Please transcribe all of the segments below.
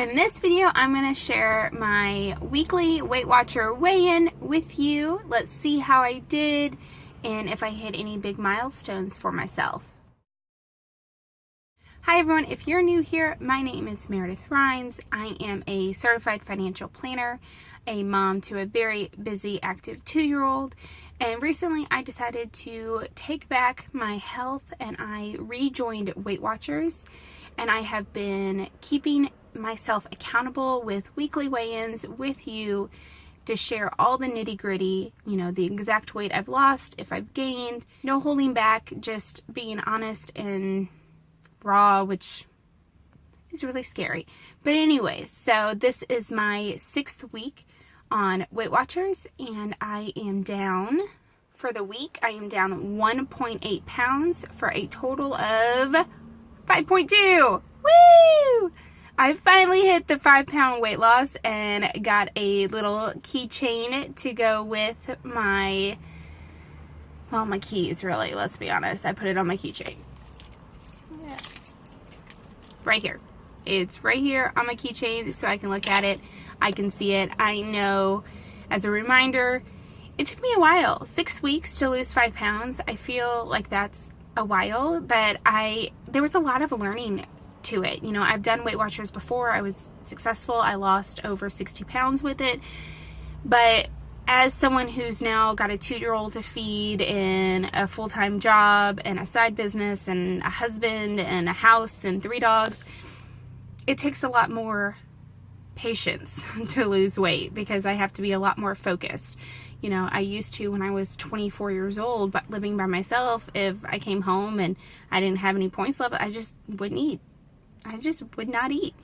In this video, I'm going to share my weekly Weight Watcher weigh-in with you. Let's see how I did and if I hit any big milestones for myself. Hi everyone, if you're new here, my name is Meredith Rhines. I am a certified financial planner, a mom to a very busy active two-year-old, and recently I decided to take back my health and I rejoined Weight Watchers and I have been keeping myself accountable with weekly weigh-ins with you to share all the nitty gritty, you know, the exact weight I've lost, if I've gained, no holding back, just being honest and raw, which is really scary. But anyways, so this is my sixth week on Weight Watchers and I am down for the week. I am down 1.8 pounds for a total of 5.2. Woo! I finally hit the five pound weight loss and got a little keychain to go with my, well, my keys really, let's be honest. I put it on my keychain. Yeah. Right here. It's right here on my keychain so I can look at it. I can see it. I know as a reminder, it took me a while, six weeks to lose five pounds. I feel like that's a while, but I, there was a lot of learning to it. You know, I've done Weight Watchers before. I was successful. I lost over 60 pounds with it. But as someone who's now got a two-year-old to feed and a full-time job and a side business and a husband and a house and three dogs, it takes a lot more patience to lose weight because I have to be a lot more focused. You know, I used to when I was 24 years old, but living by myself, if I came home and I didn't have any points left, I just wouldn't eat. I just would not eat.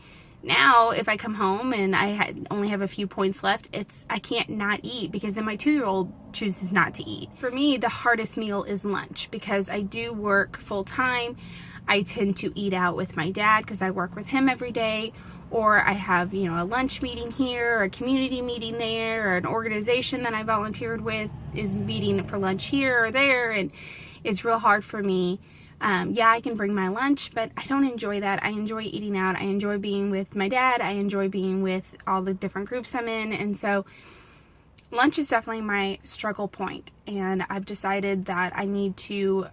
Now, if I come home and I had, only have a few points left, it's I can't not eat because then my two-year-old chooses not to eat. For me, the hardest meal is lunch because I do work full-time. I tend to eat out with my dad because I work with him every day or I have, you know, a lunch meeting here, a community meeting there, or an organization that I volunteered with is meeting for lunch here or there, and it's real hard for me um, yeah, I can bring my lunch, but I don't enjoy that. I enjoy eating out. I enjoy being with my dad. I enjoy being with all the different groups I'm in. And so lunch is definitely my struggle point. And I've decided that I need to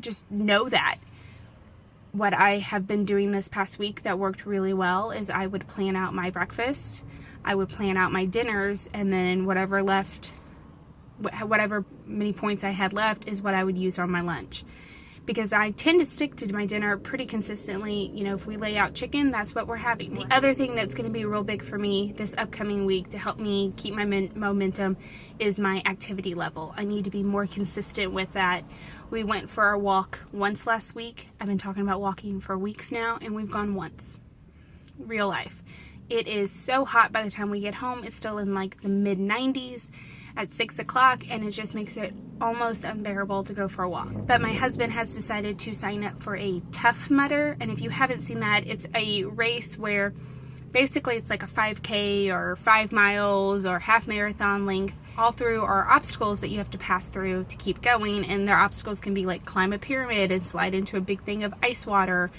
just know that. What I have been doing this past week that worked really well is I would plan out my breakfast. I would plan out my dinners and then whatever left, whatever many points I had left is what I would use on my lunch because I tend to stick to my dinner pretty consistently. You know, if we lay out chicken, that's what we're having. The other thing that's going to be real big for me this upcoming week to help me keep my momentum is my activity level. I need to be more consistent with that. We went for a walk once last week. I've been talking about walking for weeks now, and we've gone once. Real life. It is so hot by the time we get home. It's still in like the mid 90s at 6 o'clock and it just makes it almost unbearable to go for a walk. But my husband has decided to sign up for a Tough Mudder and if you haven't seen that, it's a race where basically it's like a 5k or 5 miles or half marathon length all through are obstacles that you have to pass through to keep going and their obstacles can be like climb a pyramid and slide into a big thing of ice water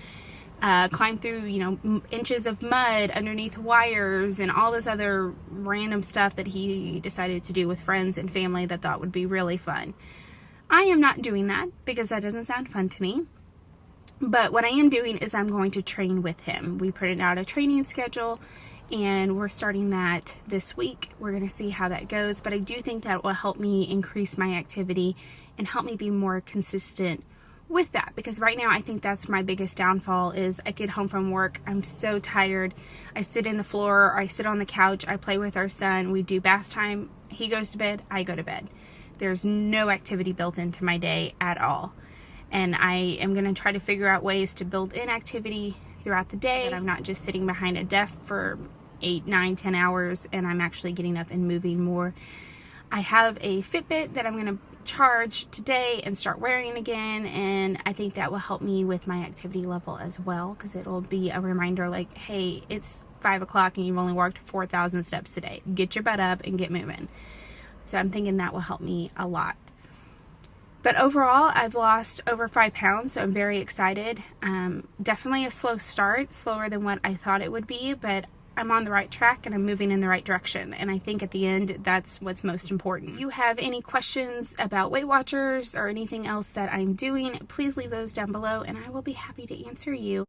uh, climb through, you know, inches of mud underneath wires and all this other random stuff that he decided to do with friends and family that thought would be really fun. I am not doing that because that doesn't sound fun to me. But what I am doing is I'm going to train with him. We printed out a training schedule and we're starting that this week. We're going to see how that goes, but I do think that will help me increase my activity and help me be more consistent with that because right now I think that's my biggest downfall is I get home from work I'm so tired. I sit in the floor I sit on the couch I play with our son we do bath time he goes to bed I go to bed. There's no activity built into my day at all. And I am going to try to figure out ways to build in activity throughout the day I'm not just sitting behind a desk for eight nine ten hours and I'm actually getting up and moving more. I have a Fitbit that I'm going to charge today and start wearing again and I think that will help me with my activity level as well because it'll be a reminder like hey it's five o'clock and you've only walked 4,000 steps today. Get your butt up and get moving. So I'm thinking that will help me a lot. But overall, I've lost over five pounds, so I'm very excited. Um, definitely a slow start, slower than what I thought it would be, but I'm on the right track and I'm moving in the right direction. And I think at the end, that's what's most important. If you have any questions about Weight Watchers or anything else that I'm doing, please leave those down below and I will be happy to answer you.